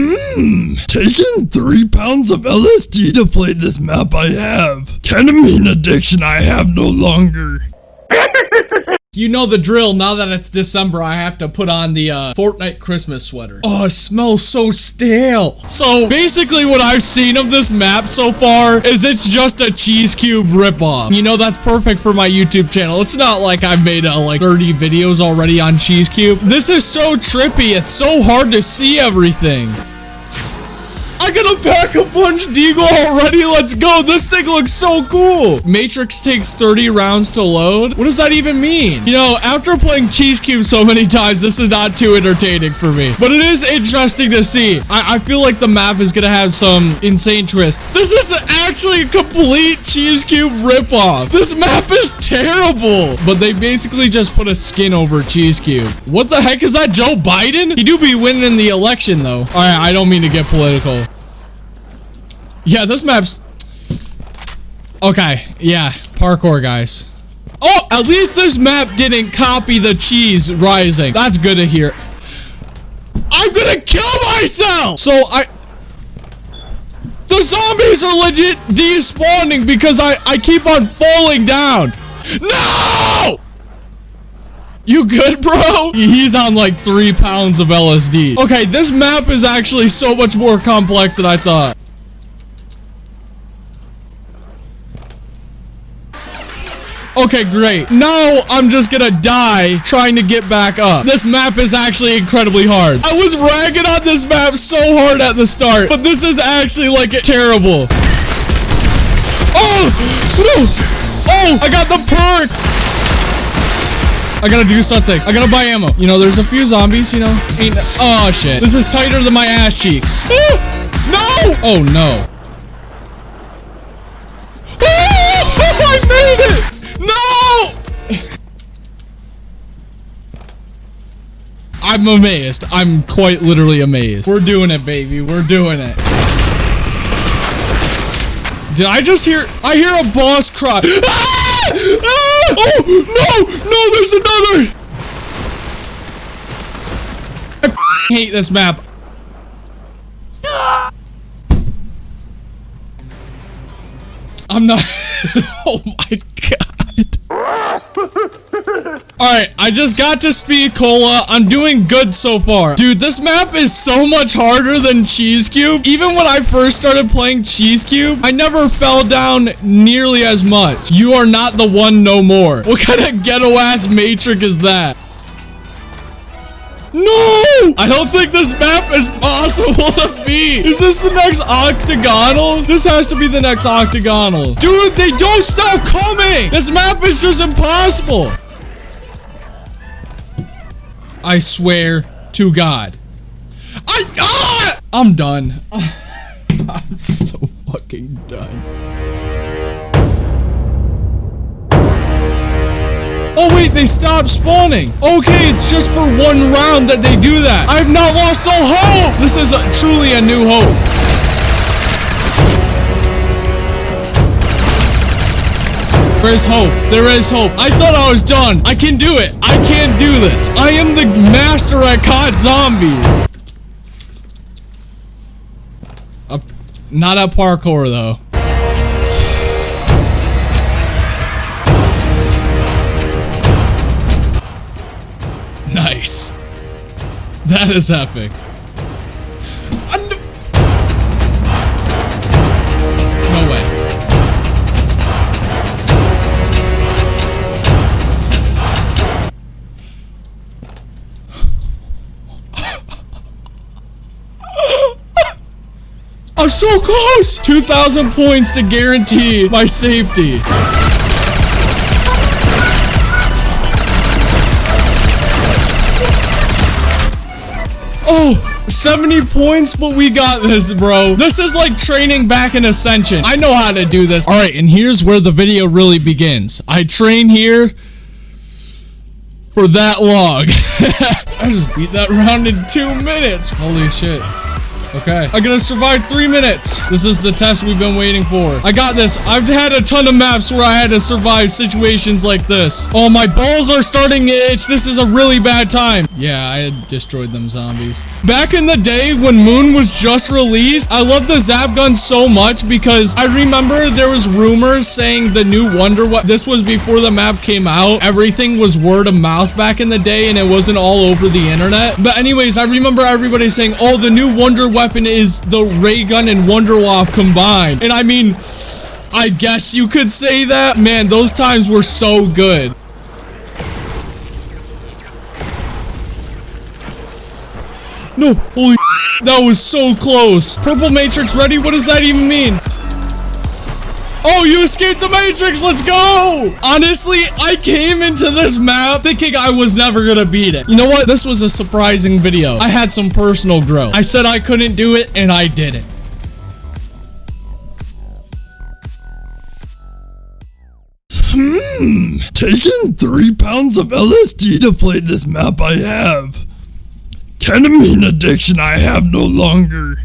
Hmm, taking three pounds of LSD to play this map I have. Ketamine addiction I have no longer. You know the drill. Now that it's December, I have to put on the uh, Fortnite Christmas sweater. Oh, it smells so stale. So basically what I've seen of this map so far is it's just a cheese cube ripoff. You know, that's perfect for my YouTube channel. It's not like I've made uh, like 30 videos already on cheese cube. This is so trippy. It's so hard to see everything. I got a pack a punch deagle already. Let's go. This thing looks so cool. Matrix takes 30 rounds to load. What does that even mean? You know, after playing Cheese Cube so many times, this is not too entertaining for me. But it is interesting to see. I, I feel like the map is to have some insane twist. This is actually a complete Cheese Cube ripoff. This map is terrible. But they basically just put a skin over Cheese Cube. What the heck is that, Joe Biden? He do be winning the election, though. All right, I don't mean to get political. Yeah, this map's... Okay, yeah, parkour, guys. Oh, at least this map didn't copy the cheese rising. That's good to hear. I'm gonna kill myself! So, I... The zombies are legit despawning because I, I keep on falling down. No! You good, bro? He's on like three pounds of LSD. Okay, this map is actually so much more complex than I thought. Okay, great. Now I'm just gonna die trying to get back up. This map is actually incredibly hard. I was ragging on this map so hard at the start, but this is actually like terrible. Oh, no. Oh, I got the perk. I gotta do something. I gotta buy ammo. You know, there's a few zombies, you know. Ain't, oh, shit. This is tighter than my ass cheeks. no! Oh, no. Oh, I made it! I'm amazed. I'm quite literally amazed. We're doing it, baby. We're doing it. Did I just hear? I hear a boss cry. Ah! Ah! Oh, no! No, there's another! I hate this map. I'm not. oh my. Alright, I just got to Speed Cola. I'm doing good so far. Dude, this map is so much harder than Cheese Cube. Even when I first started playing Cheese Cube, I never fell down nearly as much. You are not the one no more. What kind of ghetto-ass matrix is that? No! I don't think this map is possible to beat. Is this the next octagonal? This has to be the next octagonal. Dude, they don't stop coming. This map is just impossible. I swear to God. I, ah! I'm done. I'm so fucking done. Oh wait, they stopped spawning. Okay, it's just for one round that they do that. I have not lost all hope. This is a, truly a new hope. There is hope. There is hope. I thought I was done. I can do it. I can do this. I am the master at CoD zombies. Uh, not at parkour though. Nice. That is epic. No way. I'm so close! 2,000 points to guarantee my safety. Oh, 70 points, but we got this, bro. This is like training back in Ascension. I know how to do this. All right, and here's where the video really begins. I train here for that long. I just beat that round in two minutes. Holy shit. Okay. I'm gonna survive three minutes. This is the test we've been waiting for. I got this. I've had a ton of maps where I had to survive situations like this. Oh, my balls are starting to itch. This is a really bad time. Yeah, I had destroyed them zombies. Back in the day when Moon was just released, I loved the Zap gun so much because I remember there was rumors saying the new Wonder what this was before the map came out. Everything was word of mouth back in the day and it wasn't all over the internet. But anyways, I remember everybody saying, oh, the new Wonder weapon is the ray gun and Wunderwaffe combined. And I mean, I guess you could say that. Man, those times were so good. No, holy that was so close. Purple Matrix ready? What does that even mean? Oh, you escaped the Matrix. Let's go. Honestly, I came into this map thinking I was never going to beat it. You know what? This was a surprising video. I had some personal growth. I said I couldn't do it, and I did it. Hmm, taking three pounds of LSD to play this map I have. Ketamine addiction I have no longer.